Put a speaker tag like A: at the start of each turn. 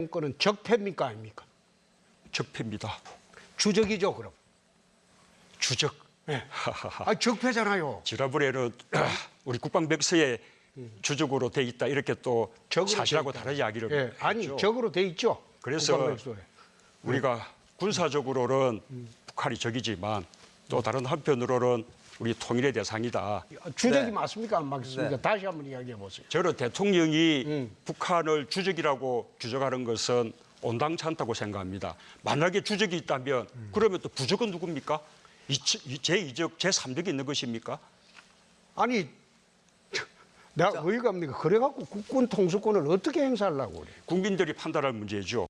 A: 정권은 적폐입니까 아닙니까?
B: 적폐입니다.
A: 주적이죠 그럼.
B: 주적.
A: 예. 아 적폐잖아요.
B: 지라브레는 우리 국방백서에 주적으로 돼 있다 이렇게 또 사실하고. 다른 이야기를
A: 예. 아니. 적으로 돼 있죠.
B: 그래서
A: 국방백서에.
B: 우리가 군사적으로는 북한이 적이지만 또 다른 한편으로는 우리 통일의 대상이다.
A: 주적이
C: 네.
A: 맞습니까 안 맞습니까?
C: 네.
A: 다시 한번 이야기해 보세요.
B: 저는 대통령이
A: 음.
B: 북한을 주적이라고 규정하는 것은 온당치 않다고 생각합니다. 만약에 주적이 있다면
A: 음.
B: 그러면 또 부적은 누굽니까? 제2적, 제3적이 있는 것입니까?
A: 아니 내가 어이가 없니까 그래갖고 국군 통수권을 어떻게 행사하려고 그래?
B: 국민들이 판단할 문제죠.